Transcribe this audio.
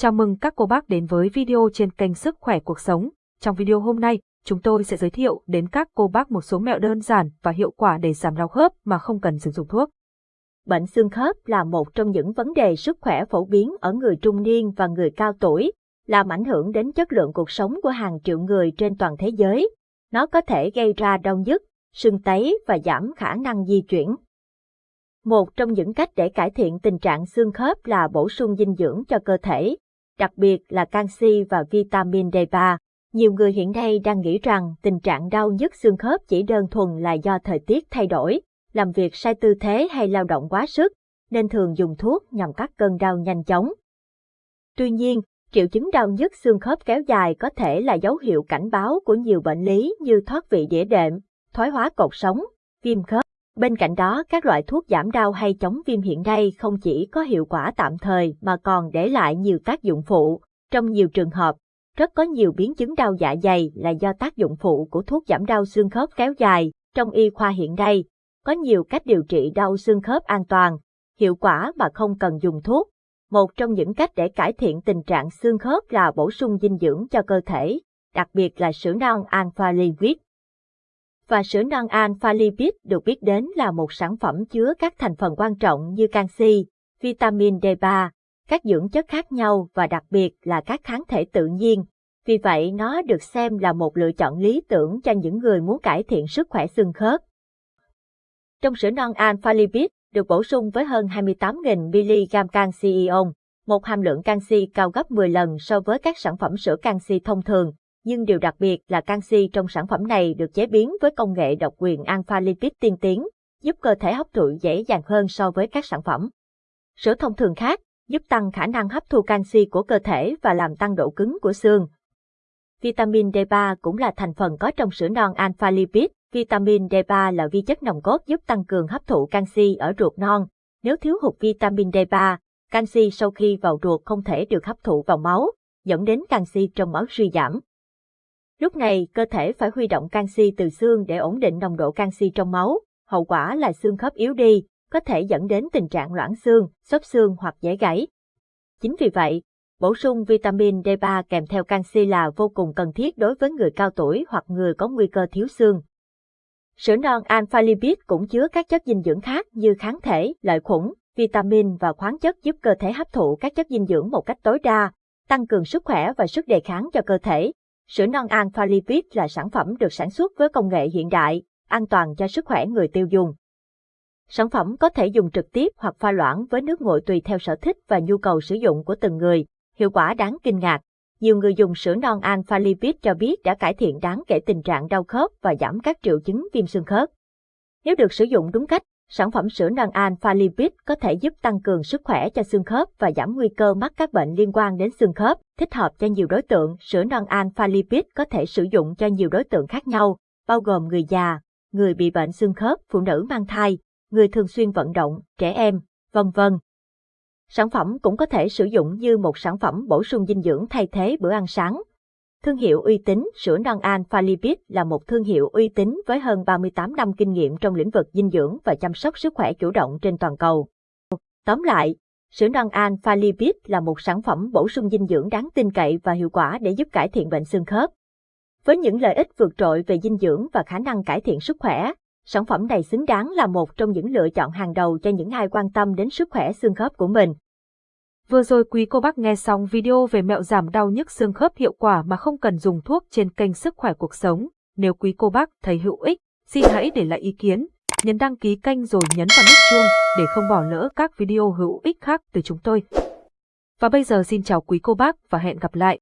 Chào mừng các cô bác đến với video trên kênh Sức khỏe cuộc sống. Trong video hôm nay, chúng tôi sẽ giới thiệu đến các cô bác một số mẹo đơn giản và hiệu quả để giảm đau khớp mà không cần sử dụng thuốc. Bệnh xương khớp là một trong những vấn đề sức khỏe phổ biến ở người trung niên và người cao tuổi, làm ảnh hưởng đến chất lượng cuộc sống của hàng triệu người trên toàn thế giới. Nó có thể gây ra đau nhức, sưng tấy và giảm khả năng di chuyển. Một trong những cách để cải thiện tình trạng xương khớp là bổ sung dinh dưỡng cho cơ thể, đặc biệt là canxi và vitamin D3. Nhiều người hiện nay đang nghĩ rằng tình trạng đau nhức xương khớp chỉ đơn thuần là do thời tiết thay đổi, làm việc sai tư thế hay lao động quá sức, nên thường dùng thuốc nhằm cắt cơn đau nhanh chóng. Tuy nhiên, triệu chứng đau nhức xương khớp kéo dài có thể là dấu hiệu cảnh báo của nhiều bệnh lý như thoát vị đĩa đệm, thoái hóa cột sống, viêm khớp. Bên cạnh đó, các loại thuốc giảm đau hay chống viêm hiện nay không chỉ có hiệu quả tạm thời mà còn để lại nhiều tác dụng phụ. Trong nhiều trường hợp, rất có nhiều biến chứng đau dạ dày là do tác dụng phụ của thuốc giảm đau xương khớp kéo dài. Trong y khoa hiện nay, có nhiều cách điều trị đau xương khớp an toàn, hiệu quả mà không cần dùng thuốc. Một trong những cách để cải thiện tình trạng xương khớp là bổ sung dinh dưỡng cho cơ thể, đặc biệt là sữa non alpha liquid và sữa non alpha lipid được biết đến là một sản phẩm chứa các thành phần quan trọng như canxi, vitamin D3, các dưỡng chất khác nhau và đặc biệt là các kháng thể tự nhiên. Vì vậy nó được xem là một lựa chọn lý tưởng cho những người muốn cải thiện sức khỏe xương khớp. Trong sữa non alpha lipid được bổ sung với hơn 28.000mg canxi ion, một hàm lượng canxi cao gấp 10 lần so với các sản phẩm sữa canxi thông thường, nhưng điều đặc biệt là canxi trong sản phẩm này được chế biến với công nghệ độc quyền alpha lipid tiên tiến, giúp cơ thể hấp thụ dễ dàng hơn so với các sản phẩm. Sữa thông thường khác giúp tăng khả năng hấp thu canxi của cơ thể và làm tăng độ cứng của xương. Vitamin D3 cũng là thành phần có trong sữa non alpha lipid. Vitamin D3 là vi chất nòng cốt giúp tăng cường hấp thụ canxi ở ruột non. Nếu thiếu hụt vitamin D3, canxi sau khi vào ruột không thể được hấp thụ vào máu, dẫn đến canxi trong máu suy giảm. Lúc này, cơ thể phải huy động canxi từ xương để ổn định nồng độ canxi trong máu, hậu quả là xương khớp yếu đi, có thể dẫn đến tình trạng loãng xương, xốp xương hoặc dễ gãy. Chính vì vậy, bổ sung vitamin D3 kèm theo canxi là vô cùng cần thiết đối với người cao tuổi hoặc người có nguy cơ thiếu xương. Sữa non alpha lipid cũng chứa các chất dinh dưỡng khác như kháng thể, lợi khuẩn, vitamin và khoáng chất giúp cơ thể hấp thụ các chất dinh dưỡng một cách tối đa, tăng cường sức khỏe và sức đề kháng cho cơ thể. Sữa non alpha lipid là sản phẩm được sản xuất với công nghệ hiện đại, an toàn cho sức khỏe người tiêu dùng. Sản phẩm có thể dùng trực tiếp hoặc pha loãng với nước nguội tùy theo sở thích và nhu cầu sử dụng của từng người, hiệu quả đáng kinh ngạc. Nhiều người dùng sữa non alpha lipid cho biết đã cải thiện đáng kể tình trạng đau khớp và giảm các triệu chứng viêm xương khớp. Nếu được sử dụng đúng cách, sản phẩm sữa non alpha lipid có thể giúp tăng cường sức khỏe cho xương khớp và giảm nguy cơ mắc các bệnh liên quan đến xương khớp, thích hợp cho nhiều đối tượng. Sữa non alpha lipid có thể sử dụng cho nhiều đối tượng khác nhau, bao gồm người già, người bị bệnh xương khớp, phụ nữ mang thai, người thường xuyên vận động, trẻ em, vân vân. Sản phẩm cũng có thể sử dụng như một sản phẩm bổ sung dinh dưỡng thay thế bữa ăn sáng, Thương hiệu uy tín sữa non Alpha Lipid là một thương hiệu uy tín với hơn 38 năm kinh nghiệm trong lĩnh vực dinh dưỡng và chăm sóc sức khỏe chủ động trên toàn cầu. Tóm lại, sữa non Alpha Lipid là một sản phẩm bổ sung dinh dưỡng đáng tin cậy và hiệu quả để giúp cải thiện bệnh xương khớp. Với những lợi ích vượt trội về dinh dưỡng và khả năng cải thiện sức khỏe, sản phẩm này xứng đáng là một trong những lựa chọn hàng đầu cho những ai quan tâm đến sức khỏe xương khớp của mình. Vừa rồi quý cô bác nghe xong video về mẹo giảm đau nhức xương khớp hiệu quả mà không cần dùng thuốc trên kênh Sức khỏe cuộc sống. Nếu quý cô bác thấy hữu ích, xin hãy để lại ý kiến, nhấn đăng ký kênh rồi nhấn vào nút chuông để không bỏ lỡ các video hữu ích khác từ chúng tôi. Và bây giờ xin chào quý cô bác và hẹn gặp lại.